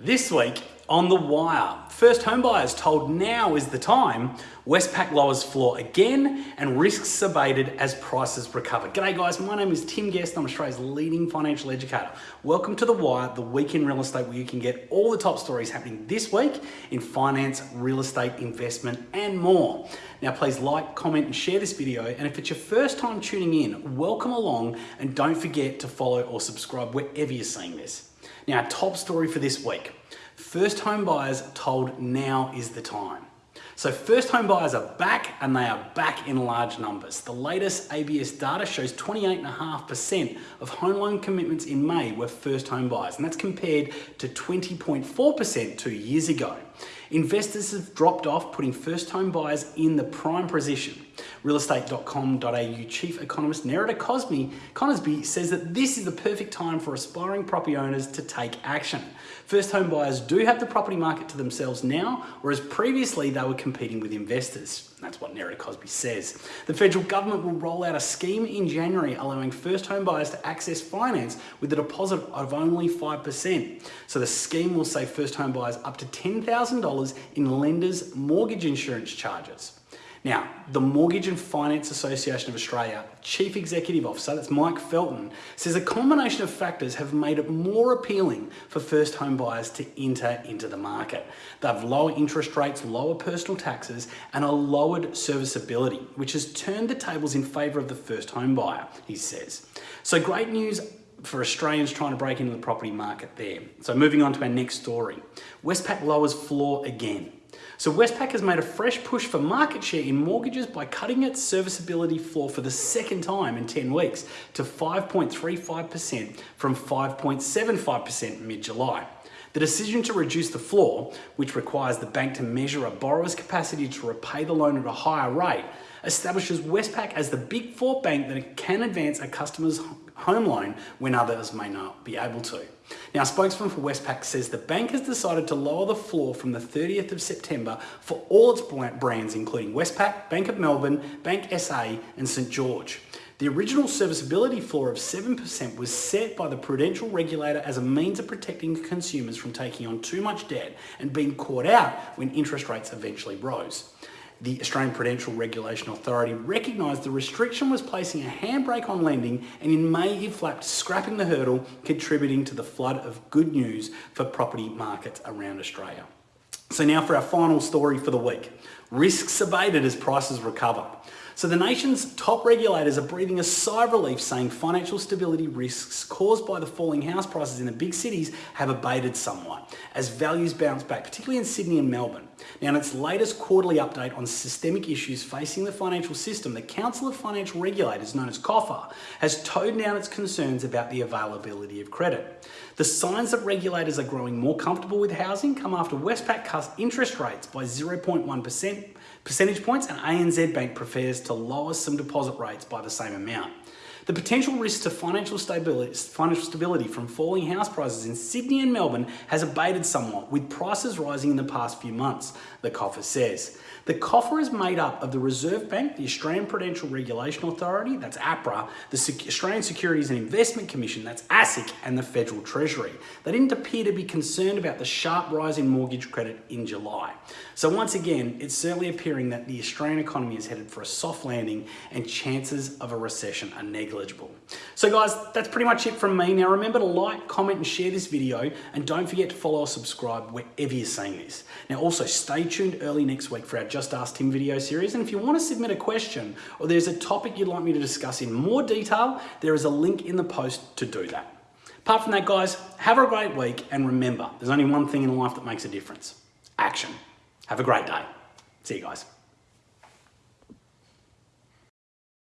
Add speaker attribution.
Speaker 1: This week on The Wire, first homebuyers told now is the time, Westpac lowers floor again and risks abated as prices recover. G'day guys, my name is Tim Guest, I'm Australia's leading financial educator. Welcome to The Wire, the week in real estate where you can get all the top stories happening this week in finance, real estate, investment and more. Now please like, comment and share this video and if it's your first time tuning in, welcome along and don't forget to follow or subscribe wherever you're seeing this. Now, top story for this week. First home buyers told now is the time. So first home buyers are back and they are back in large numbers. The latest ABS data shows 28.5% of home loan commitments in May were first home buyers and that's compared to 20.4% two years ago. Investors have dropped off putting first home buyers in the prime position. Realestate.com.au chief economist Nerida Cosby, Conisbee says that this is the perfect time for aspiring property owners to take action. First home buyers do have the property market to themselves now, whereas previously they were competing with investors. That's what Nerida Cosby says. The federal government will roll out a scheme in January allowing first home buyers to access finance with a deposit of only 5%. So the scheme will save first home buyers up to $10,000 in lenders' mortgage insurance charges. Now, the Mortgage and Finance Association of Australia Chief Executive Officer, that's Mike Felton, says a combination of factors have made it more appealing for first home buyers to enter into the market. They have lower interest rates, lower personal taxes, and a lowered serviceability, which has turned the tables in favour of the first home buyer, he says. So great news for Australians trying to break into the property market there. So moving on to our next story. Westpac lowers floor again. So Westpac has made a fresh push for market share in mortgages by cutting its serviceability floor for the second time in 10 weeks to 5.35% from 5.75% mid-July. The decision to reduce the floor, which requires the bank to measure a borrower's capacity to repay the loan at a higher rate, establishes Westpac as the big four bank that can advance a customer's home loan when others may not be able to. Now, a spokesman for Westpac says the bank has decided to lower the floor from the 30th of September for all its brands, including Westpac, Bank of Melbourne, Bank SA, and St. George. The original serviceability floor of 7% was set by the prudential regulator as a means of protecting consumers from taking on too much debt and being caught out when interest rates eventually rose the Australian Prudential Regulation Authority recognised the restriction was placing a handbrake on lending and in May it flapped scrapping the hurdle contributing to the flood of good news for property markets around Australia. So now for our final story for the week. Risks abated as prices recover. So the nation's top regulators are breathing a sigh of relief saying financial stability risks caused by the falling house prices in the big cities have abated somewhat as values bounce back, particularly in Sydney and Melbourne. Now in its latest quarterly update on systemic issues facing the financial system, the Council of Financial Regulators, known as COFA, has toned down its concerns about the availability of credit. The signs that regulators are growing more comfortable with housing come after Westpac cut interest rates by 0.1% percentage points and ANZ Bank prefers to lower some deposit rates by the same amount. The potential risk to financial stability, financial stability from falling house prices in Sydney and Melbourne has abated somewhat, with prices rising in the past few months, the coffer says. The coffer is made up of the Reserve Bank, the Australian Prudential Regulation Authority, that's APRA, the Australian Securities and Investment Commission, that's ASIC, and the Federal Treasury. They didn't appear to be concerned about the sharp rise in mortgage credit in July. So once again, it's certainly appearing that the Australian economy is headed for a soft landing and chances of a recession are negligible. So guys, that's pretty much it from me. Now remember to like, comment and share this video and don't forget to follow or subscribe wherever you're seeing this. Now also stay tuned early next week for our just Ask Tim video series. And if you want to submit a question or there's a topic you'd like me to discuss in more detail, there is a link in the post to do that. Apart from that, guys, have a great week. And remember, there's only one thing in life that makes a difference. Action. Have a great day. See you guys.